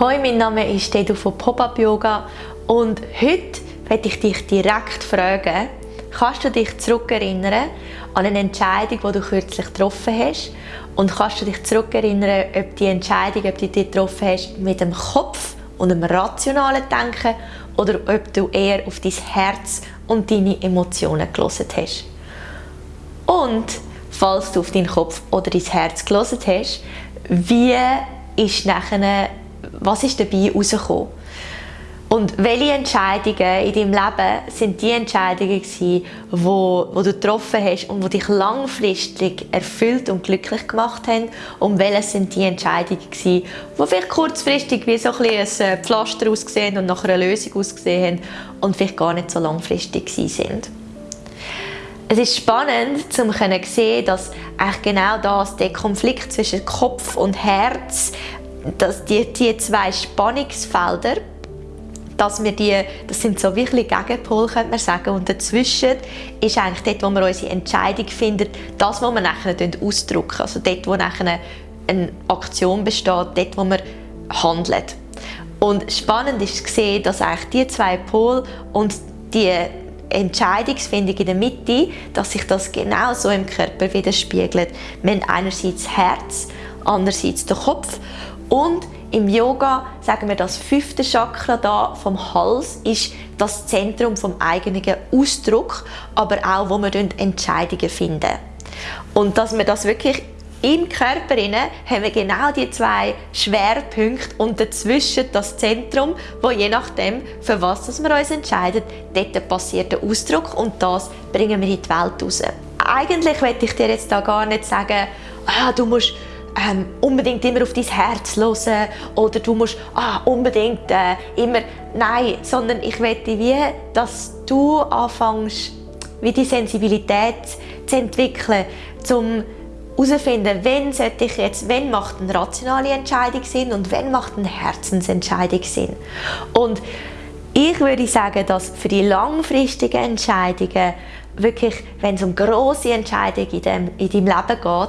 Hoi, mein Name ist Dedu von Pop-Up Yoga und heute werde ich dich direkt fragen, kannst du dich zurückerinnern an eine Entscheidung, die du kürzlich getroffen hast und kannst du dich zurückerinnern, ob die Entscheidung, ob du die getroffen hast mit dem Kopf und dem rationalen Denken oder ob du eher auf dein Herz und deine Emotionen gelesen hast. Und falls du auf deinen Kopf oder dein Herz gelesen hast, wie ist nachher was ist dabei herausgekommen? Und welche Entscheidungen in deinem Leben sind die Entscheidungen gewesen, wo, wo du getroffen hast und die dich langfristig erfüllt und glücklich gemacht haben? Und welche sind die Entscheidungen gewesen, die vielleicht kurzfristig wie so ein, ein äh, Pflaster ausgesehen und nach einer Lösung ausgesehen haben und vielleicht gar nicht so langfristig sind? Es ist spannend, zu sehen, dass genau das, der Konflikt zwischen Kopf und Herz, dass die, die zwei Spannungsfelder, dass wir die, das sind so wirklich Gegenpol, könnte man sagen. Und dazwischen ist eigentlich dort, wo wir unsere Entscheidung finden, das, was wir nachher ausdrücken. Also dort, wo nachher eine Aktion besteht, dort, wo wir handeln. Und spannend ist zu sehen, dass eigentlich die zwei Pole und die Entscheidungsfindung in der Mitte, dass sich das genau so im Körper widerspiegelt. Wir haben einerseits das Herz, andererseits den Kopf und im Yoga sagen wir, das fünfte Chakra da vom Hals ist das Zentrum vom eigenen Ausdruck, aber auch, wo wir Entscheidungen finden. Und dass wir das wirklich im Körper haben wir genau die zwei Schwerpunkte und dazwischen das Zentrum, wo je nachdem, für was wir uns entscheiden, dort passiert der Ausdruck und das bringen wir in die Welt raus. Eigentlich möchte ich dir jetzt da gar nicht sagen, ah, du musst ähm, unbedingt immer auf dein Herz hören oder du musst ah, unbedingt äh, immer nein, sondern ich möchte wie, dass du anfängst, wie die Sensibilität zu entwickeln, zum herausfinden, wenn sollte ich jetzt, wenn macht eine rationale Entscheidung Sinn und wenn macht eine Herzensentscheidung Sinn. Und ich würde sagen, dass für die langfristigen Entscheidungen wirklich, wenn es um große Entscheidungen in, dem, in deinem Leben geht,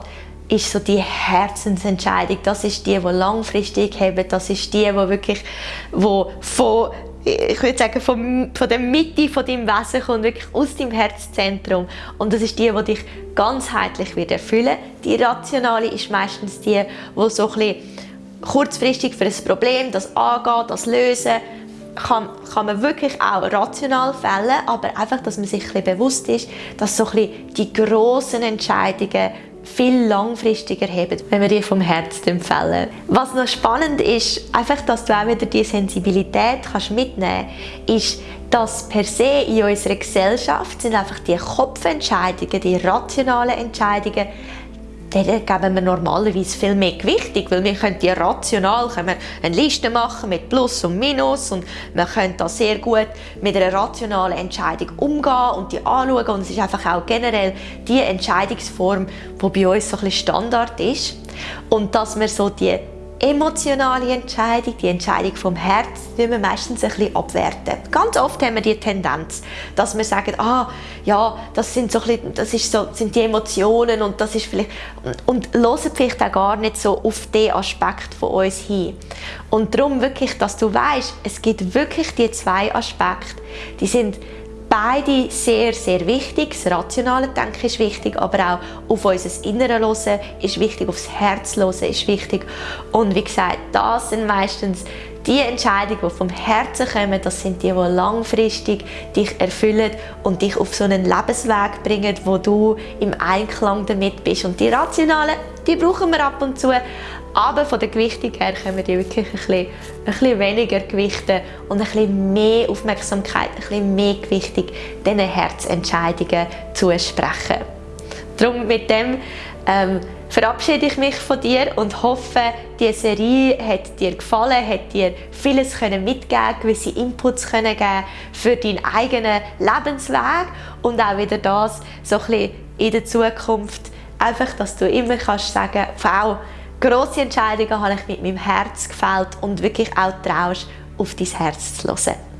ist so die Herzensentscheidung. Das ist die, die langfristig haben. Das ist die, die wirklich wo von ich würde sagen, von, von der Mitte von deinem Wesen kommt, wirklich aus deinem Herzzentrum. Und das ist die, die dich ganzheitlich wird erfüllen Die rationale ist meistens die, die so ein kurzfristig für ein Problem, das angehen, das lösen, kann, kann man wirklich auch rational fällen, aber einfach, dass man sich ein bisschen bewusst ist, dass so ein bisschen die grossen Entscheidungen viel langfristiger haben, wenn wir die vom Herzen empfehlen. Was noch spannend ist, einfach, dass du auch wieder die Sensibilität kannst mitnehmen kannst, ist, dass per se in unserer Gesellschaft sind einfach die Kopfentscheidungen, die rationalen Entscheidungen denen geben wir normalerweise viel mehr Gewichtung, weil wir können die rational können wir eine Liste machen mit Plus und Minus und wir können da sehr gut mit einer rationalen Entscheidung umgehen und die anschauen. Und es ist einfach auch generell die Entscheidungsform, die bei uns so ein bisschen Standard ist. Und dass wir so die emotionale Entscheidung, die Entscheidung vom Herz, die wir meistens ein bisschen abwerten. Ganz oft haben wir die Tendenz, dass wir sagen, ah, ja, das sind so ein bisschen, das ist so, sind die Emotionen und das ist vielleicht und, und hören vielleicht auch gar nicht so auf den Aspekt von uns hin. Und darum wirklich, dass du weißt, es gibt wirklich die zwei Aspekte, die sind beide sehr, sehr wichtig. Das rationale Denken ist wichtig, aber auch auf unser Innere hören ist wichtig, aufs Herz hören ist wichtig. Und wie gesagt, das sind meistens die Entscheidungen, die vom Herzen kommen, das sind die, die langfristig dich erfüllen und dich auf so einen Lebensweg bringen, wo du im Einklang damit bist. Und die rationalen, die brauchen wir ab und zu, aber von der Gewichtung her können wir die wirklich ein bisschen, ein bisschen weniger gewichten und ein bisschen mehr Aufmerksamkeit, ein bisschen mehr Gewichtung diesen Herzentscheidungen zusprechen. Darum mit dem ähm, verabschiede ich mich von dir und hoffe, diese Serie hat dir gefallen, hat dir vieles können gewisse Inputs können geben für deinen eigenen Lebensweg und auch wieder das so ein bisschen in der Zukunft einfach, dass du immer kannst sagen, Frau, Grosse Entscheidungen habe ich mit meinem Herz gefällt und wirklich auch traust, auf dein Herz zu hören.